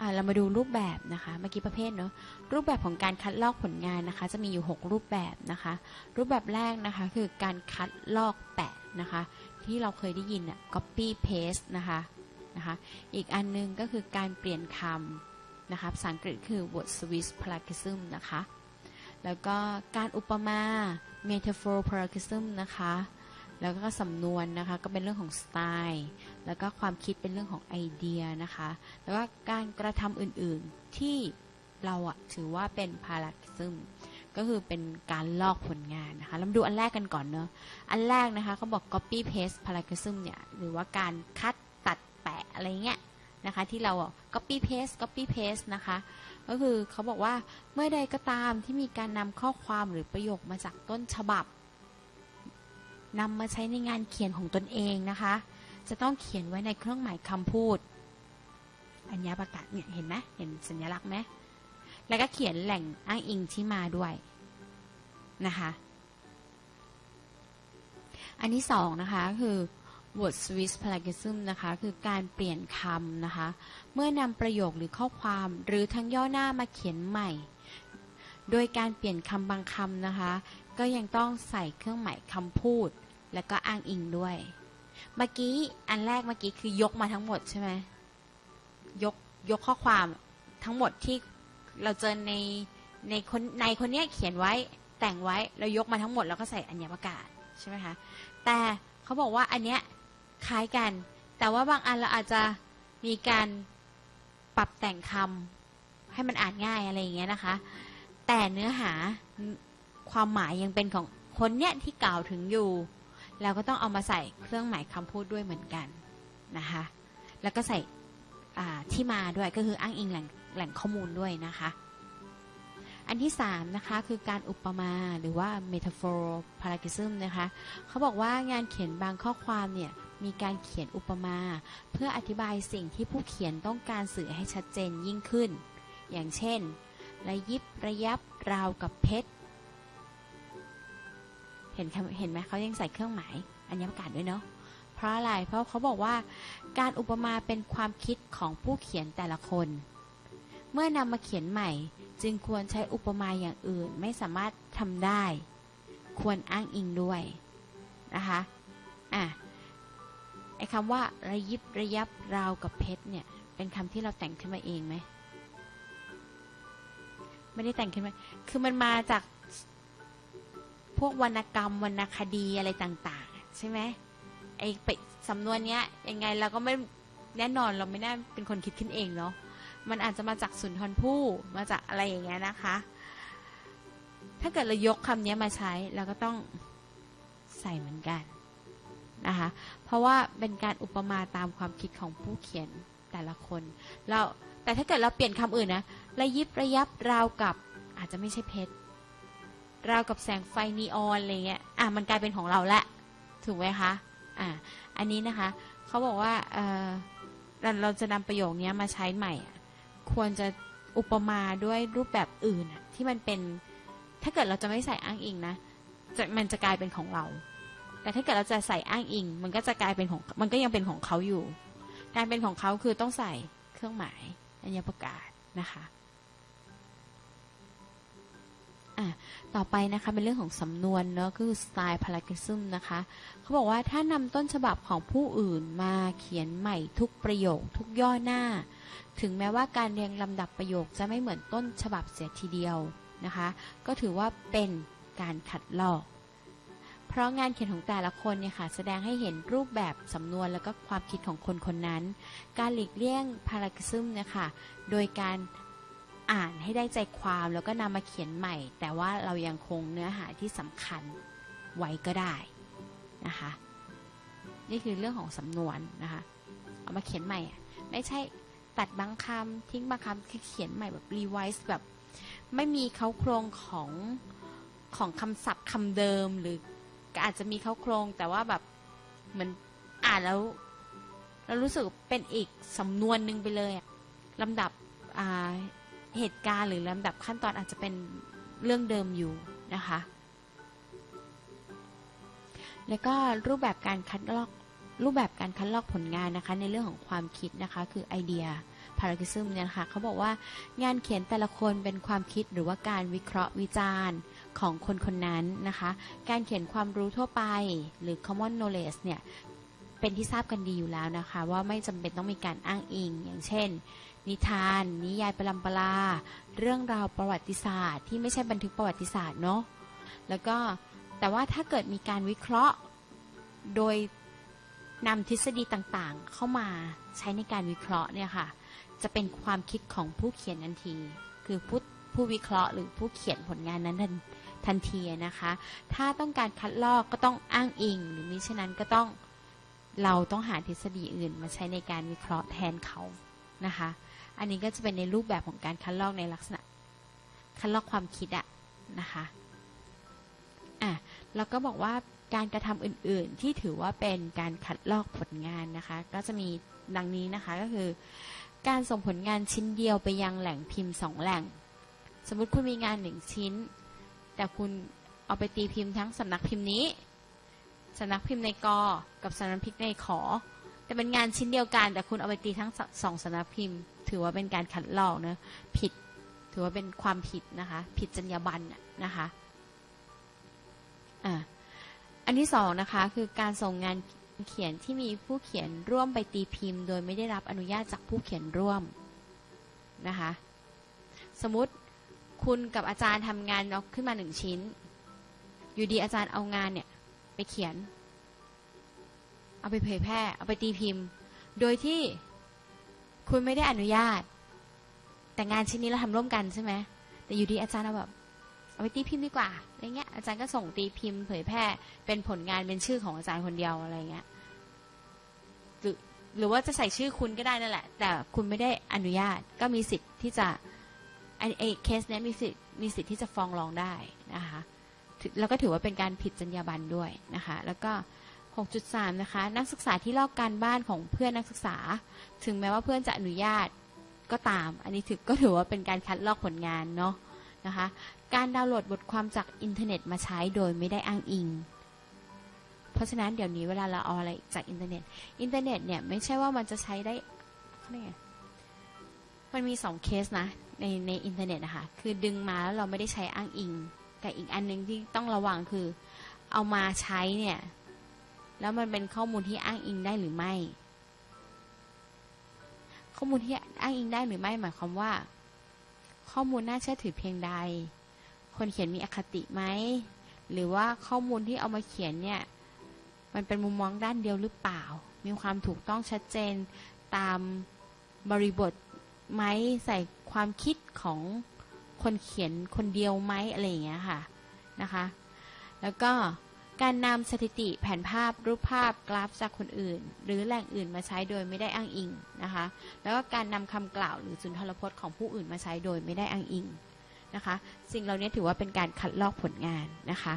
อ่าเรามาดูรูปแบบนะคะเมื่อกี้ประเภทเนอะรูปแบบของการคัดลอกผลงานนะคะ จะมีอยู่ 6 รูปแบบนะคะ รูปแบบแรกนะคะคือการคัดลอกแปะนะคะ ที่เราเคยได้ยินอะ copy paste นะคะนะคะอีกอันนึงก็คือการเปลี่ยนคำนะคะภาษาอังกฤษคือ word switch parallelism นะคะแล้วก็การอุปมา metaphor parallelism นะคะ แล้วก็สำนวนนะคะก็เป็นเรื่องของสไตล์ แล้วก็ความคิดเป็นเรื่องของไอเดียนะคะ แล้วก็การกระทำอื่นๆที่เราอะถือว่าเป็นพาราซึมก็คือเป็นการลอกผลงานนะคะเรามาดูอันแรกกันก่อนเนอะอันแรกนะคะเขาบอก copy paste parallelism เนี่ยหรือว่าการคัดตัดแปะอะไรเงี้ยนะคะที่เราอะ copy paste copy paste นะคะก็คือเขาบอกว่าเมื่อใดก็ตามที่มีการนำข้อความหรือประโยคมาจากต้นฉบับ นำมาใช้ในงานเขียนของตนเองนะคะ จะต้องเขียนไว้ในเครื่องหมายคำพูด อัญญาประกาศเนี่ยเห็นไหมเห็นสัญลักษณ์ไหมแล้วก็เขียนแหล่งอ้างอิงที่มาด้วยนะคะ อันที่สองนะคะคือ word switch parallelism นะคะ คือการเปลี่ยนคำนะคะ เมื่อนำประโยคหรือข้อความหรือทั้งย่อหน้ามาเขียนใหม่ โดยการเปลี่ยนคำบางคำนะคะ ก็ยังต้องใส่เครื่องหมายคำพูด และก็อ้างอิงด้วย เมื่อกี้อันแรกเมื่อกี้คือยกมาทั้งหมดใช่ไหมยกยกข้อความทั้งหมดที่เราเจอในในคนในคนเนี้ยเขียนไว้แต่งไว้เรายกมาทั้งหมดแล้วก็ใส่อัญญประกาศใช่ไหมคะแต่เขาบอกว่าอันเนี้ยคล้ายกัน แต่ว่าบางอันเราอาจจะมีการปรับแต่งคำให้มันอ่านง่ายอะไรอย่างเงี้ยนะคะ แต่เนื้อหา ความหมายยังเป็นของคนเนี้ยที่กล่าวถึงอยู่เราก็ต้องเอามาใส่เครื่องหมายคำพูดด้วยเหมือนกันนะคะแล้วก็ใส่ที่มาด้วยก็คืออ้างอิงแหล่งแหล่งข้อมูลด้วยนะคะ อันที่สามนะคะคือการอุปมาหรือว่า metaphor parallelism นะคะเขาบอกว่างานเขียนบางข้อความเนี่ยมีการเขียนอุปมา เพื่ออธิบายสิ่งที่ผู้เขียนต้องการสื่อให้ชัดเจนยิ่งขึ้น อย่างเช่น ระยิบระยับราวกับเพชร ห็นเห็นไหมเขายังใส่เครื่องหมายอัญญประกาศด้วยเนาะเพราะอะไรเพราะเขาบอกว่าการอุปมาเป็นความคิดของผู้เขียนแต่ละคน เมื่อนำมาเขียนใหม่ จึงควรใช้อุปมาอย่างอื่นไม่สามารถทำได้ ควรอ้างอิงด้วยนะคะอะไอ้คำว่าระยิบระยับราวกับเพชรเนี่ย เป็นคำที่เราแต่งขึ้นมาเองไหมไม่ได้แต่งขึ้นมา คือมันมาจาก พวกวรรณกรรมวรรณคดีอะไรต่าง ๆ ใช่ไหมไอ้ไปสำนวนเนี้ยยังไงเราก็ไม่แน่นอนเราไม่น่าเป็นคนคิดขึ้นเองเนาะมันอาจจะมาจากสุนทรภู่มาจากอะไรอย่างเงี้ยนะคะ ถ้าเกิดเรายกคำนี้มาใช้เราก็ต้องใส่เหมือนกันนะคะเพราะว่าเป็นการอุปมาตามความคิดของผู้เขียนแต่ละคนเราแต่ถ้าเกิดเราเปลี่ยนคำอื่นนะระยิบระยับราวกับอาจจะไม่ใช่เพชร ราวกับแสงไฟนีออนอะไรเงี้ยอะมันกลายเป็นของเราละถูกไหมคะอะอันนี้นะคะเขาบอกว่าเออเราเราจะนำประโยคนี้มาใช้ใหม่ ควรจะอุปมาด้วยรูปแบบอื่นที่มันเป็นถ้าเกิดเราจะไม่ใส่อ้างอิงนะจะมันจะกลายเป็นของเรา แต่ถ้าเกิดเราจะใส่อ้างอิง มันก็จะกลายเป็นของมันก็ยังเป็นของเขาอยู่ การเป็นของเขาคือต้องใส่เครื่องหมายอัญญประกาศนะคะ ต่อไปนะคะเป็นเรื่องของสำนวนเนาะคือ style parallelism นะคะ เขาบอกว่าถ้านำต้นฉบับของผู้อื่นมาเขียนใหม่ทุกประโยคทุกย่อหน้า ถึงแม้ว่าการเรียงลำดับประโยคจะไม่เหมือนต้นฉบับเสียทีเดียวนะคะ ก็ถือว่าเป็นการขัดลอก เพราะงานเขียนของแต่ละคนเนี่ยค่ะแสดงให้เห็นรูปแบบสำนวนแล้วก็ความคิดของคนคนนั้น การหลีกเลี่ยงพาราคิซึมเนี่ยค่ะโดยการ อ่านให้ได้ใจความแล้วก็นำมาเขียนใหม่ แต่ว่าเรายังคงเนื้อหาที่สำคัญไว้ก็ได้นะคะ นี่คือเรื่องของสำนวนนะคะ เอามาเขียนใหม่ไม่ใช่ตัดบางคำทิ้งบางคำคือเขียนใหม่แบบรีไวซ์แบบ ไม่มีเขาโครงของของคำศัพท์คำเดิมหรืออาจจะมีเขาโครงแต่ว่าแบบเหมือนอ่านแล้วเรารู้สึกเป็นอีกสำนวนหนึ่งไปเลยลำดับ เหตุการณ์หรือลำดับขั้นตอนอาจจะเป็นเรื่องเดิมอยู่นะคะ แล้วก็รูปแบบการคัดลอกรูปแบบการคัดลอกผลงานนะคะในเรื่องของความคิดนะคะคือไอเดียภ paradigm เนี่ยนะคะเขาบอกว่างานเขียนแต่ละคนเป็นความคิดหรือว่าการวิเคราะห์วิจารณ์ของคนคนนั้นนะคะ การเขียนความรู้ทั่วไปหรือ common knowledge เนี่ย เป็นที่ทราบกันดีอยู่แล้วนะคะ ว่าไม่จำเป็นต้องมีการอ้างอิง อย่างเช่น นิทาน นิยายประลำปลาเรื่องราวประวัติศาสตร์ ที่ไม่ใช่บันทึกประวัติศาสตร์เนาะแล้วก็แต่ว่าถ้าเกิดมีการวิเคราะห์โดยนำทฤษฎีต่างๆ เข้ามาใช้ในการวิเคราะห์เนี่ยค่ะ จะเป็นความคิดของผู้เขียนทันที คือผู้ผู้วิเคราะห์หรือผู้เขียนผลงานนั้นทันทันทีนะคะ ถ้าต้องการคัดลอกก็ต้องอ้างอิง หรือมิฉะนั้นก็ต้อง เราต้องหาทฤษฎีอื่นมาใช้ในการวิเคราะห์แทนเขานะคะ อันนี้ก็จะเป็นในรูปแบบของการคัดลอกในลักษณะ คัดลอกความคิดอะนะคะอะแล้วก็บอกว่าการกระทำอื่นๆ ที่ถือว่าเป็นการคัดลอกผลงานนะคะ ก็จะมีดังนี้นะคะก็คือ การส่งผลงานชิ้นเดียวไปยังแหล่งพิมพ์สองแหล่ง สมมุติคุณมีงานหนึ่งชิ้น แต่คุณเอาไปตีพิมพ์ทั้งสำนักพิมพ์นี้ สำนักพิมพ์ในกอกับสำนักพิมพ์ในขอ แต่เป็นงานชิ้นเดียวกัน แต่คุณเอาไปตีทั้งสองสำนักพิมพ์ ถือว่าเป็นการคัดลอกเนะผิด ถือว่าเป็นความผิดนะคะ ผิดจรรยาบรรณนะนะคะอ่าอันที่สองนะคะคือการส่งงานเขียนที่มีผู้เขียนร่วมไปตีพิมพ์ โดยไม่ได้รับอนุญาตจากผู้เขียนร่วมนะคะสมมติคุณกับอาจารย์ทำงานเอาขึ้นมาหนึ่งชิ้น อยู่ดีอาจารย์เอางานเนี่ย ไปเขียน เอาไปเผยแพร่ เอาไปตีพิมพ์ โดยที่คุณไม่ได้อนุญาต แต่งานชิ้นนี้เราทำร่วมกันใช่ไหมแต่อยู่ดีอาจารย์เอาแบบเอาไปตีพิมพ์ดีกว่าอะไรเงี้ยอาจารย์ก็ส่งตีพิมพ์ เผยแพร่ เป็นผลงานเป็นชื่อของอาจารย์คนเดียวอะไรเงี้ยหรือหรือว่าจะใส่ชื่อคุณก็ได้นั่นแหละ แต่คุณไม่ได้อนุญาตก็มีสิทธิ์ที่จะไอ้ไอเคสเนี้ยมีสิทธิ์มีสิทธิ์ที่จะฟ้องร้องได้นะคะ แล้วก็ถือว่าเป็นการผิดจรรยาบรรณด้วยนะคะ แล้วก็ 6.3 นะคะ นักศึกษาที่ลอกการบ้านของเพื่อนนักศึกษา ถึงแม้ว่าเพื่อนจะอนุญาตก็ตาม อันนี้ถือก็ถือว่าเป็นการคัดลอกผลงานเนาะนะคะ การดาวน์โหลดบทความจากอินเทอร์เน็ตมาใช้โดยไม่ได้อ้างอิง เพราะฉะนั้นเดี๋ยวนี้เวลาเราเอาอะไรจากอินเทอร์เน็ต อินเทอร์เน็ตเนี่ยไม่ใช่ว่ามันจะใช้ได้เขาเรียกมันมีสองเคสนะในในอินเทอร์เน็ตนะคะ คือดึงมาแล้วเราไม่ได้ใช้อ้างอิง กับอีกอันหนึ่งที่ต้องระวังคือ เอามาใช้เนี่ย แล้วมันเป็นข้อมูลที่อ้างอิงได้หรือไม่ ข้อมูลที่อ้างอิงได้หรือไม่หมายความว่า ข้อมูลน่าเชื่อถือเพียงใด คนเขียนมีอคติไหมหรือว่าข้อมูลที่เอามาเขียนเนี่ย มันเป็นมุมมองด้านเดียวหรือเปล่า มีความถูกต้องชัดเจนตามบริบทไหมใส่ความคิดของ คนเขียนคนเดียวไหมอะไรอย่างเงี้ยค่ะนะคะ แล้วก็การนำสถิติแผนภาพรูปภาพกราฟจากคนอื่น หรือแหล่งอื่นมาใช้โดยไม่ได้อ้างอิงนะคะ แล้วก็การนำคำกล่าวหรือสุนทรพจน์ของผู้อื่นมาใช้โดยไม่ได้อ้างอิงนะคะ สิ่งเหล่านี้ถือว่าเป็นการคัดลอกผลงานนะคะ